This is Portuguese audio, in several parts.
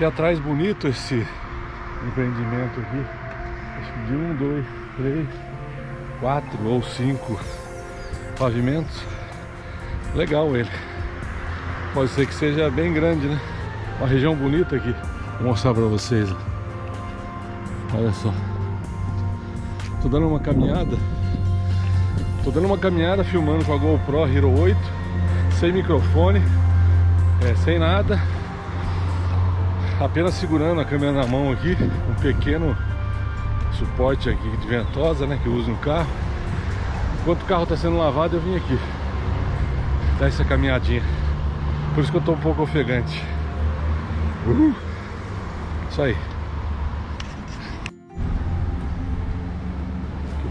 Aqui atrás bonito esse empreendimento aqui. Acho que de um, dois, três, quatro ou cinco pavimentos. Legal ele. Pode ser que seja bem grande, né? Uma região bonita aqui. Vou mostrar pra vocês. Olha só. Tô dando uma caminhada. Tô dando uma caminhada filmando com a GoPro Hero 8. Sem microfone. É, sem nada. Apenas segurando a câmera na mão aqui. Um pequeno suporte aqui de ventosa, né? Que eu uso no carro. Enquanto o carro está sendo lavado, eu vim aqui. Dar essa caminhadinha. Por isso que eu tô um pouco ofegante. Uhul. Isso aí.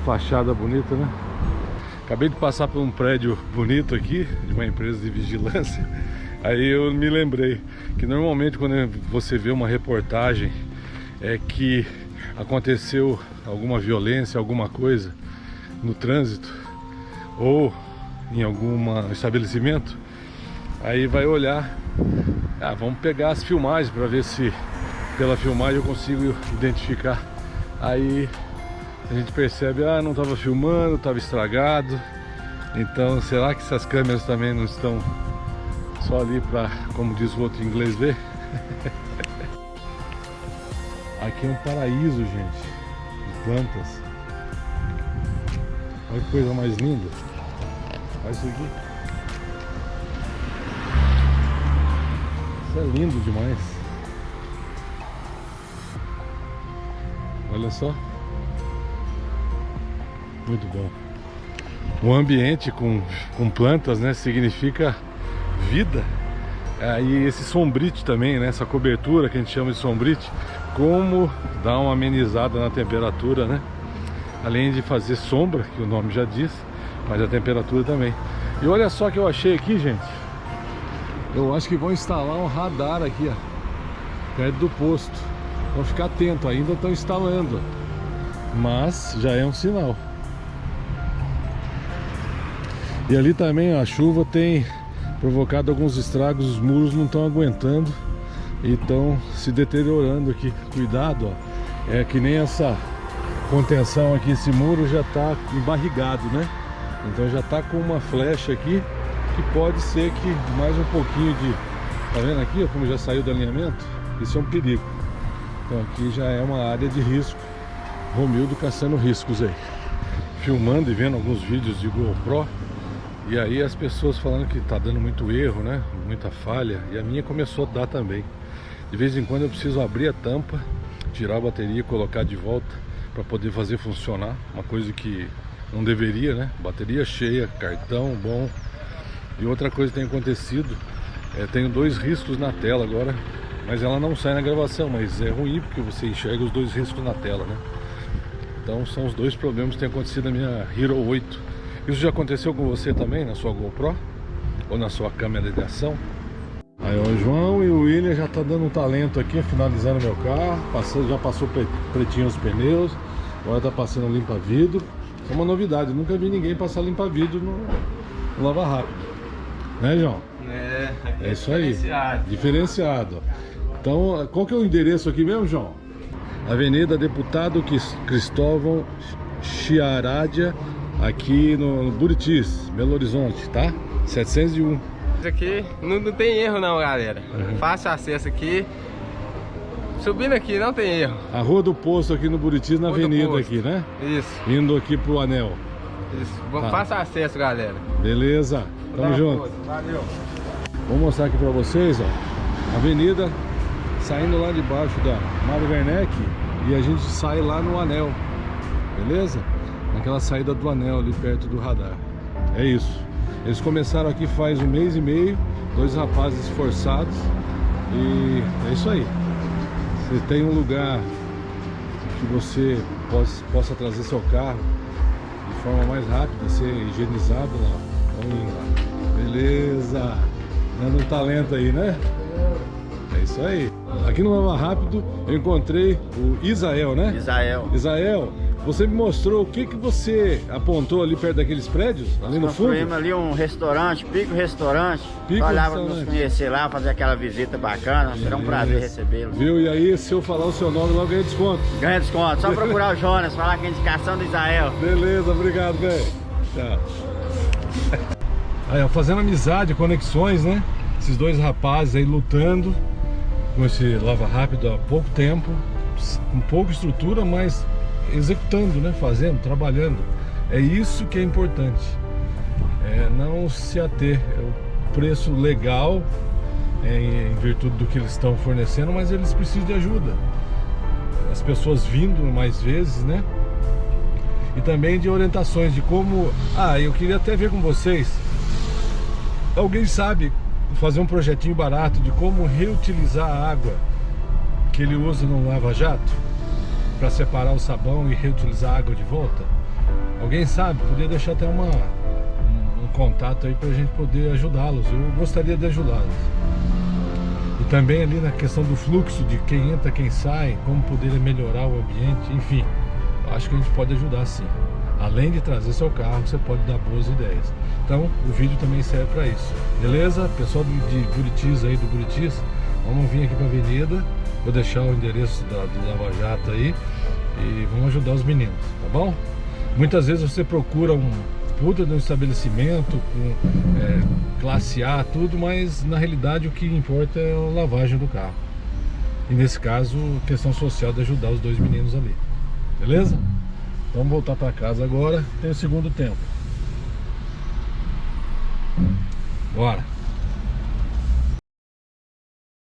fachada bonita, né? Acabei de passar por um prédio bonito aqui, de uma empresa de vigilância. Aí eu me lembrei que normalmente quando você vê uma reportagem é que aconteceu alguma violência, alguma coisa no trânsito ou em algum estabelecimento, aí vai olhar, ah, vamos pegar as filmagens para ver se pela filmagem eu consigo identificar. Aí a gente percebe, ah, não estava filmando, estava estragado. Então, será que essas câmeras também não estão só ali para, como diz o outro inglês, ver? Aqui é um paraíso, gente, de plantas. Olha que coisa mais linda. Olha isso aqui. Isso é lindo demais. Olha só. Muito bom. O ambiente com, com plantas, né, significa vida. Aí esse sombrite também, né, essa cobertura que a gente chama de sombrite, como dá uma amenizada na temperatura, né? Além de fazer sombra, que o nome já diz, mas a temperatura também. E olha só que eu achei aqui, gente. Eu acho que vão instalar um radar aqui, ó, perto do posto. Vão ficar atento, ainda estão instalando. Mas já é um sinal. E ali também a chuva tem provocado alguns estragos, os muros não estão aguentando e estão se deteriorando aqui. Cuidado, ó. É que nem essa contenção aqui, esse muro já está embarrigado, né? Então já está com uma flecha aqui que pode ser que mais um pouquinho de... Tá vendo aqui ó, como já saiu do alinhamento? Isso é um perigo. Então aqui já é uma área de risco. Romildo caçando riscos aí. Filmando e vendo alguns vídeos de GoPro e aí as pessoas falando que tá dando muito erro, né? Muita falha. E a minha começou a dar também. De vez em quando eu preciso abrir a tampa, tirar a bateria e colocar de volta para poder fazer funcionar. Uma coisa que não deveria, né? Bateria cheia, cartão bom. E outra coisa que tem acontecido, é, tenho dois riscos na tela agora, mas ela não sai na gravação, mas é ruim porque você enxerga os dois riscos na tela, né? Então são os dois problemas que têm acontecido na minha Hero 8 isso já aconteceu com você também, na sua GoPro? Ou na sua câmera de ação? Aí o João e o William já tá dando um talento aqui, finalizando meu carro. Passou, já passou pretinho os pneus. Agora tá passando limpa vidro. É uma novidade, nunca vi ninguém passar limpa vidro no, no lava rápido. Né, João? É, é isso aí. Diferenciado. diferenciado. Então, qual que é o endereço aqui mesmo, João? Avenida Deputado Cristóvão Chiaradia, aqui no Buritis, Belo Horizonte, tá? 701. Isso aqui não, não tem erro não, galera. Uhum. Fácil acesso aqui. Subindo aqui, não tem erro. A Rua do Posto aqui no Buritis, na Rua avenida aqui, né? Isso. Indo aqui pro anel. Isso. Tá. Faça acesso, galera. Beleza. Tamo junto. Valeu. Vou mostrar aqui pra vocês, ó. Avenida, saindo lá de baixo da Mário Werneck e a gente sai lá no anel. Beleza? Naquela saída do anel ali perto do radar. É isso. Eles começaram aqui faz um mês e meio, dois rapazes esforçados e é isso aí. Você tem um lugar que você possa, possa trazer seu carro de forma mais rápida, ser higienizado lá. Vamos lá. Beleza. Dando um talento aí, né? É isso aí. Aqui no Lava Rápido eu encontrei o Isael, né? Isael. Isael, você me mostrou o que, que você apontou ali perto daqueles prédios, ali no fundo? Ali um restaurante, Pico Restaurante. Pico Olhava nos Restaurante. conhecer lá, fazer aquela visita bacana. Será um prazer recebê-lo. Viu? E aí, se eu falar o seu nome, logo ganha desconto. Ganha desconto. Só procurar o Jonas, falar que é indicação do Isael. Beleza, obrigado, velho. Tchau. Aí, ó, fazendo amizade, conexões, né? Esses dois rapazes aí lutando com esse Lava Rápido há pouco tempo, com pouca estrutura, mas executando, né? Fazendo, trabalhando. É isso que é importante. É não se ater. É o preço legal é, em virtude do que eles estão fornecendo, mas eles precisam de ajuda. As pessoas vindo mais vezes, né? e também de orientações de como... Ah, eu queria até ver com vocês, alguém sabe fazer um projetinho barato de como reutilizar a água que ele usa no lava-jato para separar o sabão e reutilizar a água de volta? Alguém sabe? Podia deixar até uma, um, um contato aí para a gente poder ajudá-los. Eu gostaria de ajudá-los. E também ali na questão do fluxo, de quem entra, quem sai, como poder melhorar o ambiente, enfim acho que a gente pode ajudar sim. Além de trazer seu carro, você pode dar boas ideias. Então, o vídeo também serve para isso. Beleza? Pessoal de Buritis aí, do Buritis, vamos vir aqui para a avenida. Vou deixar o endereço da, do Lava Jato aí e vamos ajudar os meninos, tá bom? Muitas vezes você procura um puta de um estabelecimento com é, classe A, tudo, mas na realidade o que importa é a lavagem do carro. E nesse caso, questão social de ajudar os dois meninos ali. Beleza? Então vamos voltar para casa agora. Tem o segundo tempo. Bora.